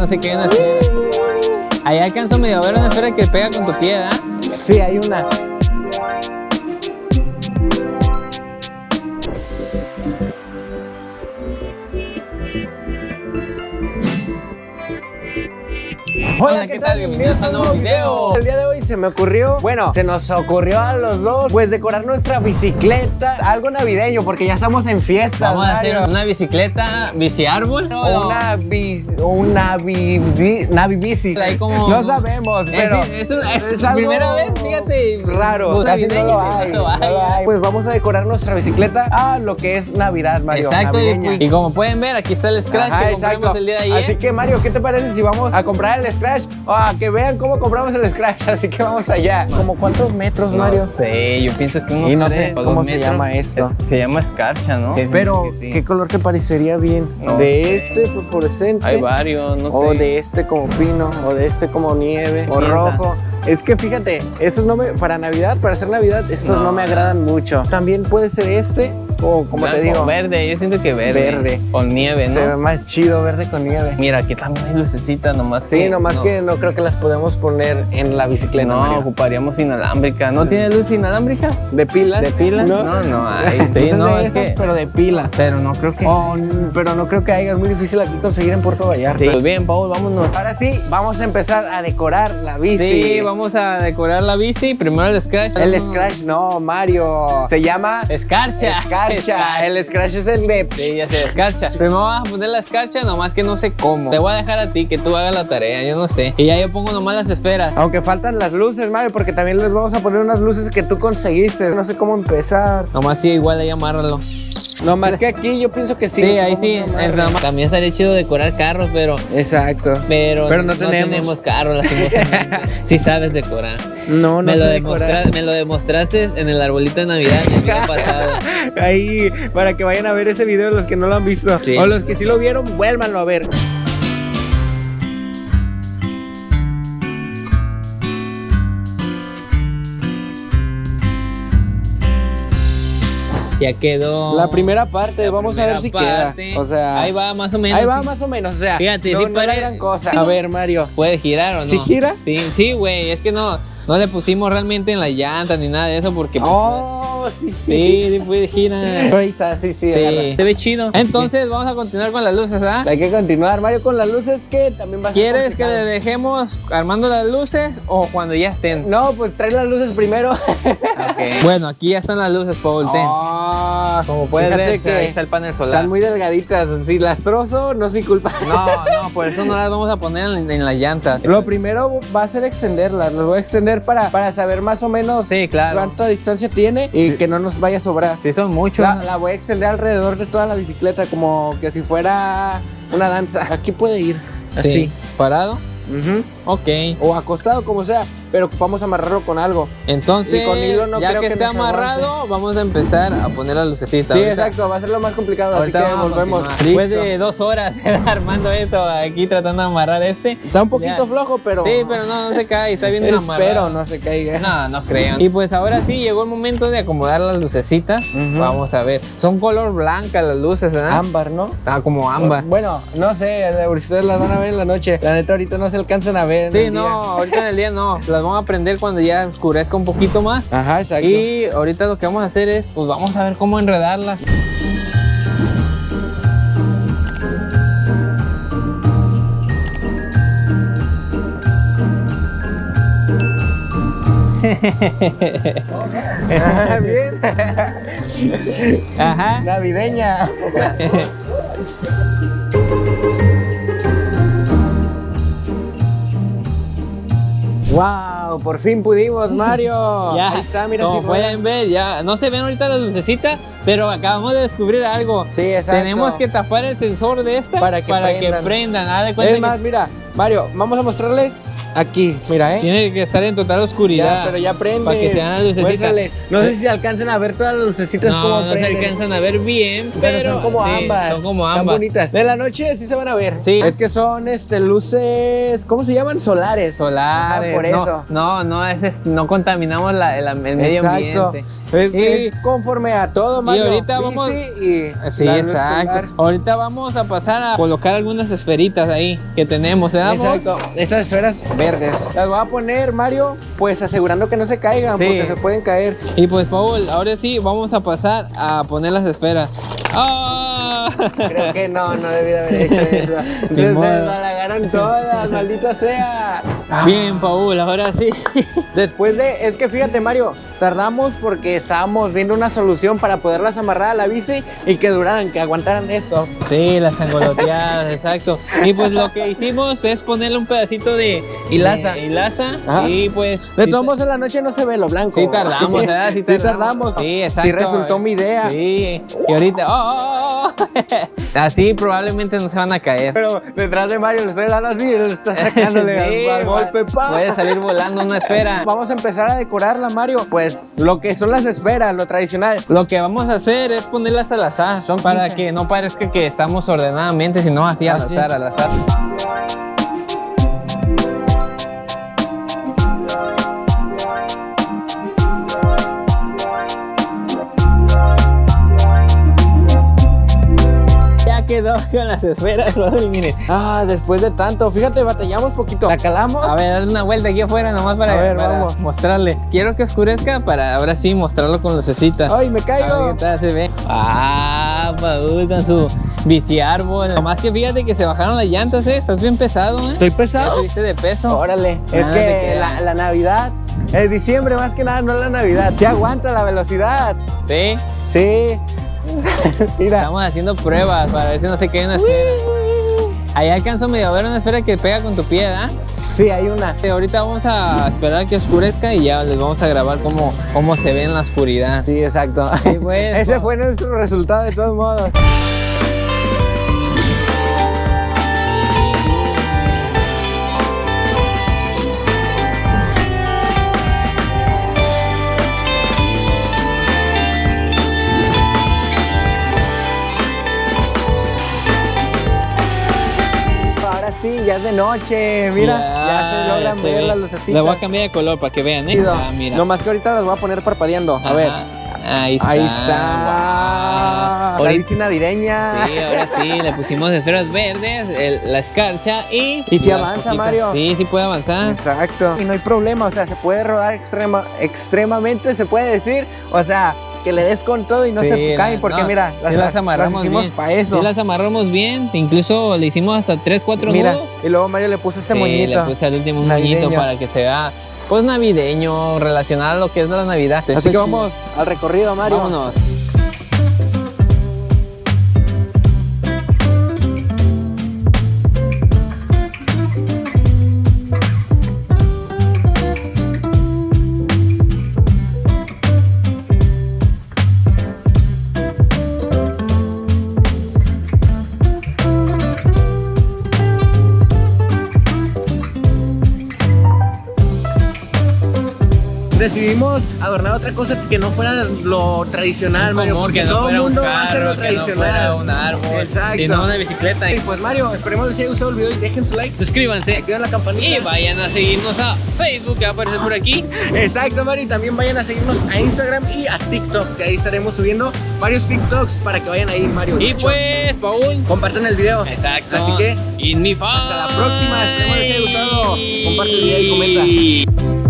no sé qué una esfera. Ahí alcanzo medio a ver una esfera que pega con tu pie, ¿ah? Sí, hay una. Hola, ¿qué tal? Bienvenidos a un nuevo video. El día de hoy se me ocurrió, bueno, se nos ocurrió a los dos, pues decorar nuestra bicicleta, algo navideño, porque ya estamos en fiesta. Vamos a hacer una bicicleta, bici árbol. O una bici, una bici, navi bici. Ahí como- No sabemos, pero Es, es, es, algo primera vez, fíjate. raro. Pues, Casi no navideño, lo hay, no lo no hay. lo hay. Pues vamos a decorar nuestra bicicleta a lo que es Navidad, Mario. Exacto, y, navideña. y como pueden ver, aquí está el scratch Ajá, que compramos el día de ayer. Así que Mario, ¿qué te parece si vamos a comprar el Scratch? O a que vean cómo compramos el Scratch. Así que vamos allá. ¿Como cuántos metros, Mario? No sé, yo pienso que unos Y no tres sé o dos cómo se metros. llama esto. Es- se llama escarcha, ¿no? Pero, sí. ¿qué color te parecería bien? No ¿De sé. este fosforescente? Hay varios, no o sé. de este como pino, o de este como nieve, o rojo. Es que fíjate, esos no me, para Navidad, para hacer Navidad, estos no, No. me agradan mucho. También puede ser este, o como te Blanco, digo, verde, yo siento que verde. Verde. Con nieve, ¿no? se ve más chido verde con nieve. Mira, aquí también hay lucecitas, nomás Sí, que nomás no, que no creo que las podemos poner en la bicicleta, No, Mario. ocuparíamos inalámbrica. ¿No tiene luz inalámbrica? ¿De pila? ¿De pila? No, No, no hay. Sí, no, es esas, que... pero de pila. Pero no creo que... Oh, pero no creo que haya, es muy difícil aquí conseguir en Puerto Vallarta. Sí. Pues bien, Paul, vámonos. Ahora sí, vamos a empezar a decorar la bici. Sí, vamos a decorar la bici. Primero el scratch. El Scratch no, Mario. Se llama Escarcha. Escarcha. El Scratch es el de... Sí, ya sé, escarcha. Primero vamos a poner la escarcha, nomás que no sé cómo. Te voy a dejar a ti que tú hagas la tarea, yo no sé. Y ya yo pongo nomás las esferas. Aunque faltan las luces, Mario, porque también les vamos a poner unas luces que tú conseguiste. No sé cómo empezar. Nomás sí, igual ahí amárralo. No más que aquí yo pienso que sí. Sí, ahí sí. También estaría chido decorar carros, pero... Exacto. Pero, Pero no tenemos. carros, lastimosamente. sí sabes decorar. No, no me, lo sé decorar. me lo demostraste en el arbolito de Navidad el año pasado. Ahí, para que vayan a ver ese video los que no lo han visto. Sí. O los que sí lo vieron, vuélvanlo a ver. Ya quedó. La primera parte, La vamos a ver si parte. queda. O sea, Ahí va más o menos. ahí va más o menos. O sea, Fíjate, no, sí no pare- gran cosa. A ver, Mario. ¿Puede girar o no? ¿Sí gira? Sí, sí, güey. Es que no, no le pusimos realmente en la llanta ni nada de eso porque. pues, Oh, sí. Sí, sí girar. Ahí está, sí, sí. Sí, se ve chido. Entonces vamos a continuar con las luces, ¿ah? Hay que continuar, Mario, con las luces que también va a ser ¿Quieres que le dejemos armando las luces o cuando ya estén? No, pues trae las luces primero. Ok. Bueno, aquí ya están las luces, Paul. ten. Ah, Como puedes fíjate ver, que ahí está el panel solar. Están muy delgaditas. Si las trozo, no es mi culpa. No, no, por eso no las vamos a poner en, en la llanta. Lo primero va a ser extenderlas. Las voy a extender para, para saber más o menos Sí, claro. cuánta distancia tiene y que no nos vaya a sobrar. Sí, son muchos. La, la voy a extender alrededor de toda la bicicleta como que si fuera una danza. Aquí puede ir, Sí. así. ¿Parado? Ujú. Ok. O acostado, como sea, pero ocupamos amarrarlo con algo. Entonces, Y con hilo no ya creo que, que esté amarrado, vamos a empezar a poner las lucecitas. Sí, Ahorita- exacto, va a ser lo más complicado, Ahorita así que vamos a volvemos. Después de dos horas armando esto, aquí tratando de amarrar este. Está un poquito Ya. flojo, pero Sí, pero no, no se cae, está bien espero amarrado. no se caiga. No, no creo. Y pues ahora sí llegó el momento de acomodar las lucecitas. Vamos a ver. Son color blanca las luces, ¿verdad? Ámbar, ¿no? Ah, como ámbar. Bueno, no sé, ustedes las van a ver en la noche. La neta ahorita no se alcanzan a ver. Sí, no, día. ahorita en el día no. Las vamos a prender cuando ya oscurezca un poquito más. Ajá, exacto. Y ahorita lo que vamos a hacer es, pues vamos a ver cómo enredarlas. Ajá, bien. Ajá. Navideña. wow, por fin pudimos, Mario. Ya, Ahí está, mira como si pueden ver, ya no se ven ahorita las lucecitas, pero acabamos de descubrir algo. Sí, exacto. Tenemos que tapar el sensor de esta Para que prendan. prendan. De Es más, mira, Mario, vamos a mostrarles aquí, mira, ¿eh? Tiene que estar en total oscuridad. Ya, pero ya prende. Para que se vean las lucecitas. No sé si se alcanzan a ver todas las lucecitas No, como no se prenden. alcanzan a ver bien, pero, Pero, son como sí, ámbar. Son como Tan ámbar. bonitas. De la noche sí se van a ver. Sí. Es que son este, luces, ¿cómo se llaman? Solares. Solares. Ah, por no, eso. No, no, es, no contaminamos la- el, medio Exacto. ambiente. Es, Y- es conforme a todo, Mario. ahorita Bici vamos- y Sí, exacto. Ahorita vamos a pasar a colocar algunas esferitas ahí que tenemos, ¿eh, amor? Exacto, esas esferas verdes. Las voy a poner, Mario, pues asegurando que no se caigan, Sí. porque se pueden caer. Y pues, Paul, ahora sí vamos a pasar a poner las esferas. ¡Ah! Creo que no, no debí de haber hecho eso. Se desbalagaron todas, maldita sea. Bien, Paul, ahora sí. Después de, es que fíjate Mario, tardamos porque estábamos viendo una solución para poderlas amarrar a la bici y que duraran, que aguantaran esto. Sí, las angoloteadas, exacto. Y pues lo que hicimos es ponerle un pedacito de Hilaza. de hilaza Ajá. y pues De todos modos en la noche no se ve lo blanco. Sí tardamos, ¿verdad? Sí Sí tardamos. Sí, exacto. Sí resultó mi idea. Sí, y ahorita, ¡oh, oh, oh! Así probablemente no se van a caer. Pero detrás de Mario le estoy dando así, él está sacándole Sí, al, Puede salir volando una esfera. Vamos a empezar a decorarla, Mario. Pues lo que son las esferas, lo tradicional. Lo que vamos a hacer es ponerlas al azar Son para 15. que no parezca que estamos ordenadamente, sino así al Así. azar, al azar. Quedó con las esferas, Raúl, miren. Ah, después de tanto, fíjate, batallamos poquito. La calamos. A ver, una vuelta aquí afuera nomás para, A ver, para vamos. mostrarle. Quiero que oscurezca para ahora sí mostrarlo con lucecitas. Ay, me A caigo. ver qué tal se ve. Ah, Paul con su bici árbol. Nomás que fíjate que se bajaron las llantas, eh. Estás bien pesado, eh. Estoy pesado. subiste de peso. Órale, es Nada te que la, la Navidad, es diciembre más que nada, no la Navidad. Se aguanta la velocidad. Sí. Sí. Mira. Estamos haciendo pruebas para ver si no se cae una esfera. Ahí alcanzo medio a ver una esfera que pega con tu pie, ¿ah? Sí, hay una. Ahorita vamos a esperar que oscurezca y ya les vamos a grabar cómo, cómo se ve en la oscuridad. Sí, exacto. Pues, Ese fue nuestro resultado de todos modos. Ya es de noche. Mira, ya, se logran se ver ve. las lucecitas. La voy a cambiar de color para que vean, ¿eh? Ah, mira. No más que ahorita las voy a poner parpadeando. A ver. Ahí está. Ahí está. Wow. Ahorita- navideña. Sí, ahora sí, le pusimos esferas verdes, el- la escarcha y... Y si avanza, poquitas. Mario. Sí, sí puede avanzar. Exacto. Y no hay problema, o sea, se puede rodar extrema, extremadamente, se puede decir. O sea, que le des con todo y no Sí, se caen, porque no, mira, las, sí las las- amarramos las hicimos para eso. Sí las amarramos bien, incluso le hicimos hasta 3, 4 mira, nudos. y luego Mario le puso este Sí, moñito. le puse al último un moñito para que se vea, pues navideño, relacionado a lo que es la Navidad. Así que vamos al recorrido, Mario. Vámonos. Decidimos adornar otra cosa que no fuera lo tradicional, Mario, porque que no todo el fuera un mundo va a hacer lo carro, que no tradicional. un árbol, Exacto. sino una bicicleta. Y pues Mario, esperemos les haya gustado el video y dejen su like, Suscríbanse activen la campanita. y vayan a seguirnos a Facebook, que va a aparecer por aquí. Exacto, Mario, y también vayan a seguirnos a Instagram y a TikTok, que ahí estaremos subiendo varios TikToks para que vayan ahí, Mario. Y pues, Paul. compartan el video. Exacto. Así que In mi hasta la próxima, esperemos les haya gustado. Comparte el video y comenta.